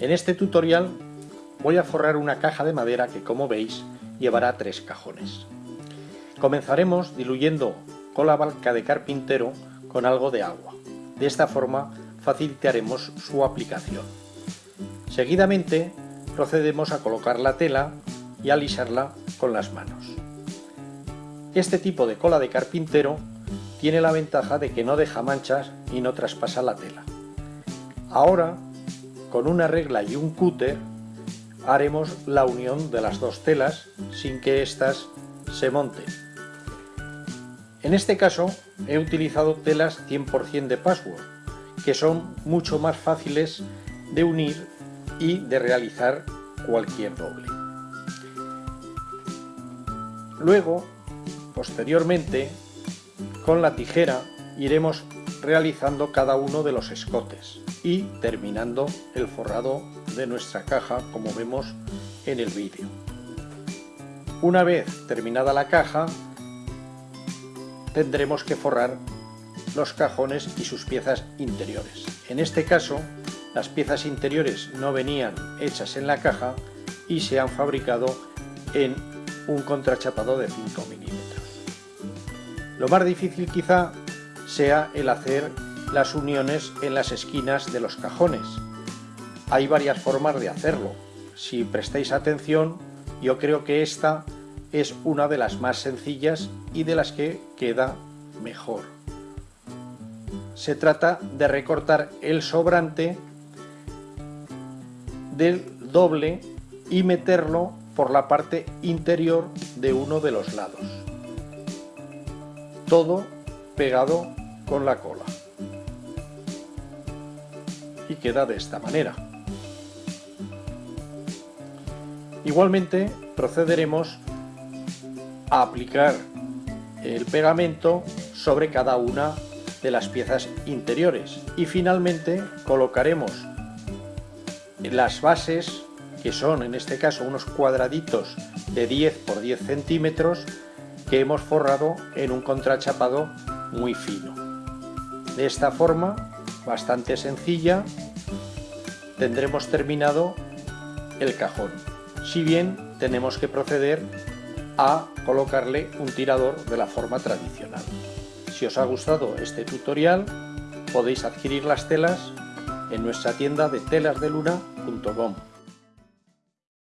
En este tutorial voy a forrar una caja de madera que como veis llevará tres cajones. Comenzaremos diluyendo cola balca de carpintero con algo de agua. De esta forma facilitaremos su aplicación. Seguidamente procedemos a colocar la tela y alisarla con las manos. Este tipo de cola de carpintero tiene la ventaja de que no deja manchas y no traspasa la tela. Ahora con una regla y un cúter haremos la unión de las dos telas sin que éstas se monten. En este caso he utilizado telas 100% de password, que son mucho más fáciles de unir y de realizar cualquier doble. Luego, posteriormente, con la tijera iremos realizando cada uno de los escotes y terminando el forrado de nuestra caja como vemos en el vídeo. Una vez terminada la caja tendremos que forrar los cajones y sus piezas interiores. En este caso las piezas interiores no venían hechas en la caja y se han fabricado en un contrachapado de 5 milímetros. Lo más difícil quizá sea el hacer las uniones en las esquinas de los cajones. Hay varias formas de hacerlo. Si prestáis atención, yo creo que esta es una de las más sencillas y de las que queda mejor. Se trata de recortar el sobrante del doble y meterlo por la parte interior de uno de los lados. Todo pegado con la cola y queda de esta manera. Igualmente procederemos a aplicar el pegamento sobre cada una de las piezas interiores y finalmente colocaremos las bases que son en este caso unos cuadraditos de 10 por 10 centímetros que hemos forrado en un contrachapado muy fino de esta forma bastante sencilla, tendremos terminado el cajón. Si bien tenemos que proceder a colocarle un tirador de la forma tradicional. Si os ha gustado este tutorial, podéis adquirir las telas en nuestra tienda de telasdeluna.com.